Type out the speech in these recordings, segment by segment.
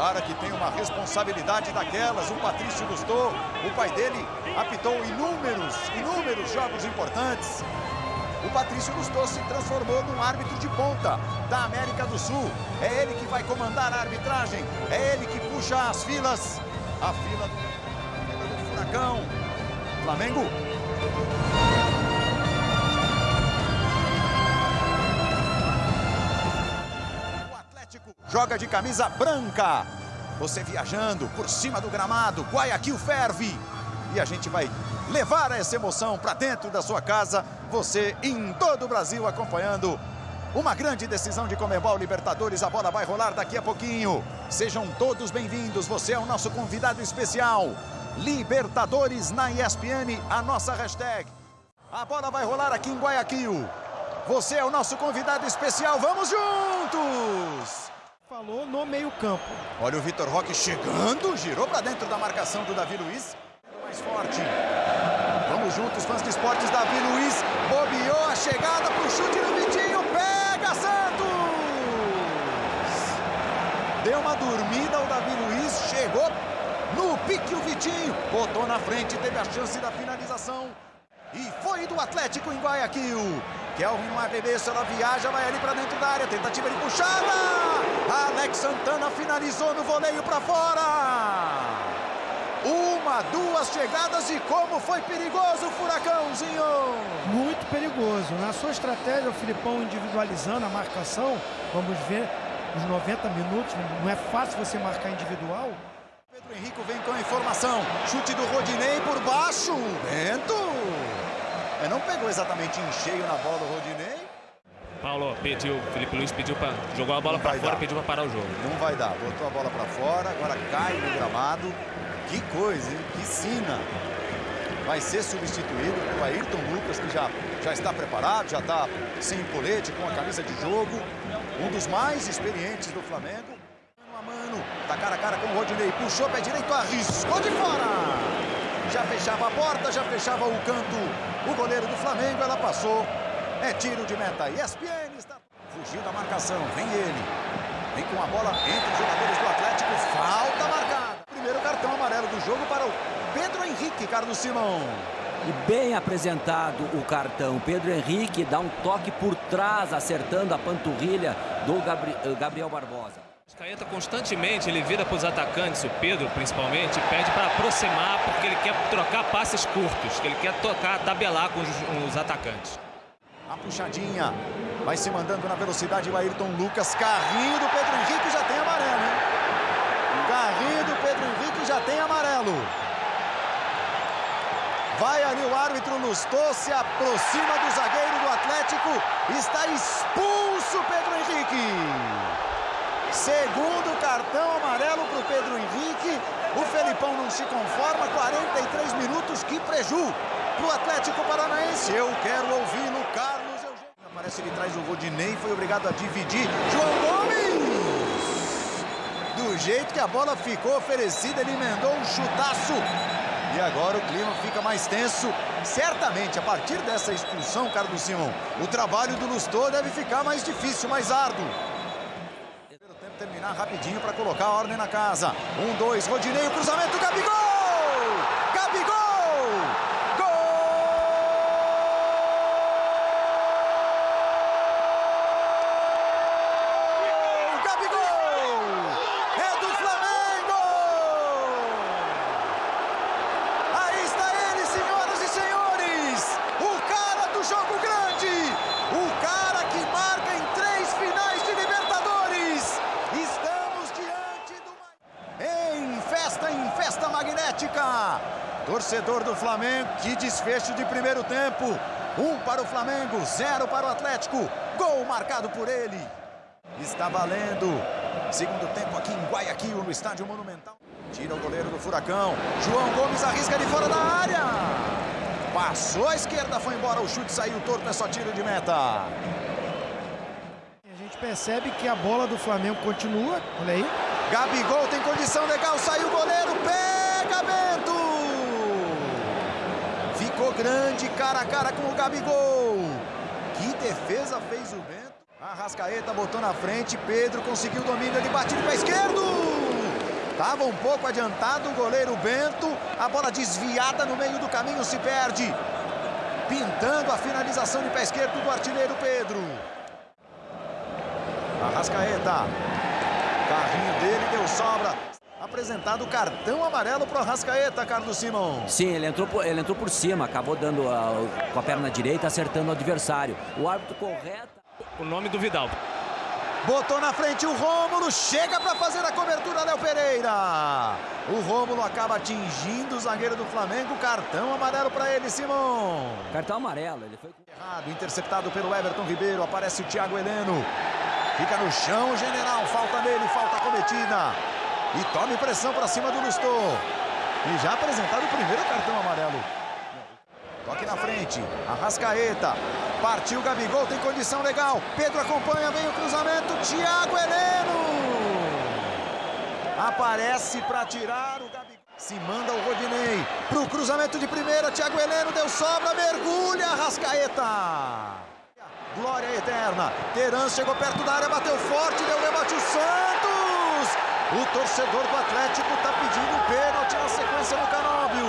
cara que tem uma responsabilidade daquelas, o Patrício Gustou, o pai dele apitou inúmeros, inúmeros jogos importantes. O Patrício Gustou se transformou num árbitro de ponta da América do Sul. É ele que vai comandar a arbitragem, é ele que puxa as filas, a fila do, a fila do Furacão. Flamengo joga de camisa branca. Você viajando por cima do gramado, Guayaquil ferve. E a gente vai levar essa emoção para dentro da sua casa. Você em todo o Brasil acompanhando uma grande decisão de Comebol Libertadores. A bola vai rolar daqui a pouquinho. Sejam todos bem-vindos. Você é o nosso convidado especial. Libertadores na ESPN, a nossa hashtag. A bola vai rolar aqui em Guayaquil. Você é o nosso convidado especial. Vamos juntos! Falou no meio-campo. Olha o Vitor Roque chegando, girou para dentro da marcação do Davi Luiz. Mais forte. Vamos juntos, fãs de esportes. Davi Luiz bobeou a chegada para o chute no Vitinho. Pega Santos! Deu uma dormida o Davi Luiz, chegou no pique o Vitinho. Botou na frente, teve a chance da finalização. E foi do Atlético em Guayaquil. Kelvin no arremesso, ela viaja, vai ali para dentro da área, tentativa de puxada. Alex Santana finalizou no voleio para fora. Uma, duas chegadas e como foi perigoso o Furacãozinho. Muito perigoso. Na sua estratégia, o Filipão individualizando a marcação, vamos ver os 90 minutos, não é fácil você marcar individual. Pedro Henrique vem com a informação, chute do Rodinei por baixo, Bento. É, não pegou exatamente em cheio na bola o Rodinei. Paulo pediu, Felipe Luiz pediu para jogou a bola para fora, dar. pediu para parar o jogo. Não vai dar, botou a bola para fora, agora cai no gramado. Que coisa, hein? Que sina. Vai ser substituído pelo Ayrton Lucas, que já, já está preparado, já está sem colete, com a camisa de jogo. Um dos mais experientes do Flamengo. Mano a mano, tá cara a cara com o Rodinei, puxou pé direito, arriscou de fora já fechava a porta, já fechava o canto. O goleiro do Flamengo, ela passou. É tiro de meta. ESPN está... Fugiu da marcação, vem ele. Vem com a bola entre os jogadores do Atlético. Falta marcada. Primeiro cartão amarelo do jogo para o Pedro Henrique, Carlos Simão. E bem apresentado o cartão. Pedro Henrique dá um toque por trás, acertando a panturrilha do Gabriel Barbosa. Caeta constantemente, ele vira para os atacantes, o Pedro principalmente, pede para aproximar porque ele quer trocar passes curtos, que ele quer tocar, tabelar com os, os atacantes. A puxadinha, vai se mandando na velocidade o Ayrton Lucas, carrinho do Pedro Henrique já tem amarelo, hein? Carrinho do Pedro Henrique já tem amarelo. Vai ali o árbitro Lustou, se aproxima do zagueiro do Atlético, está expulso Pedro Henrique. Segundo cartão amarelo para o Pedro Henrique. O Felipão não se conforma. 43 minutos. Que preju para o Atlético Paranaense. Eu quero ouvi-lo, Carlos Eugênio. Aparece ele traz o Rodinei. Foi obrigado a dividir. João Gomes! Do jeito que a bola ficou oferecida, ele emendou um chutaço. E agora o clima fica mais tenso. Certamente, a partir dessa expulsão, Carlos Simão, o trabalho do Lustor deve ficar mais difícil, mais árduo terminar rapidinho para colocar a ordem na casa. Um, dois, Rodinei, o cruzamento, Gabigol! Gabigol! Torcedor do Flamengo, que desfecho de primeiro tempo. Um para o Flamengo, zero para o Atlético. Gol marcado por ele. Está valendo. Segundo tempo aqui em Guayaquil, no estádio Monumental. Tira o goleiro do Furacão. João Gomes arrisca de fora da área. Passou à esquerda, foi embora. O chute saiu torto, é só tiro de meta. Percebe que a bola do Flamengo continua. Olha aí. Gabigol tem condição legal, saiu o goleiro, pega Bento! Ficou grande, cara a cara com o Gabigol. Que defesa fez o Bento. A Rascaeta botou na frente, Pedro conseguiu o domínio, ele bate de pé esquerdo. Estava um pouco adiantado o goleiro Bento. A bola desviada no meio do caminho se perde. Pintando a finalização de pé esquerdo do artilheiro Pedro. Arrascaeta. Carrinho dele deu sobra. Apresentado o cartão amarelo para o Arrascaeta, Carlos Simão. Sim, ele entrou, por, ele entrou por cima, acabou dando a, com a perna direita, acertando o adversário. O árbitro correto. O nome do Vidal. Botou na frente o Rômulo, chega para fazer a cobertura, Léo Pereira. O Rômulo acaba atingindo o zagueiro do Flamengo, cartão amarelo para ele, Simão. Cartão amarelo, ele foi... Errado, interceptado pelo Everton Ribeiro, aparece o Thiago Heleno. Fica no chão o General, falta nele, falta cometida. E tome pressão para cima do Lustô. E já apresentado o primeiro cartão amarelo. Toque na frente, Arrascaeta. Partiu Gabigol, tem condição legal. Pedro acompanha, vem o cruzamento. Thiago Heleno. Aparece para tirar o Gabigol. Se manda o Rodinei para o cruzamento de primeira. Thiago Heleno deu sobra, mergulha Arrascaeta. Glória eterna. Teran chegou perto da área, bateu forte, deu rebote o Santos. O torcedor do Atlético está pedindo pênalti na sequência no Canóbio.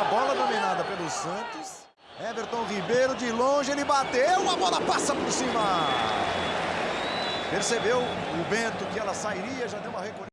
A bola dominada pelo Santos. Everton Ribeiro de longe, ele bateu, a bola passa por cima. Percebeu o Bento que ela sairia, já deu uma recolhida.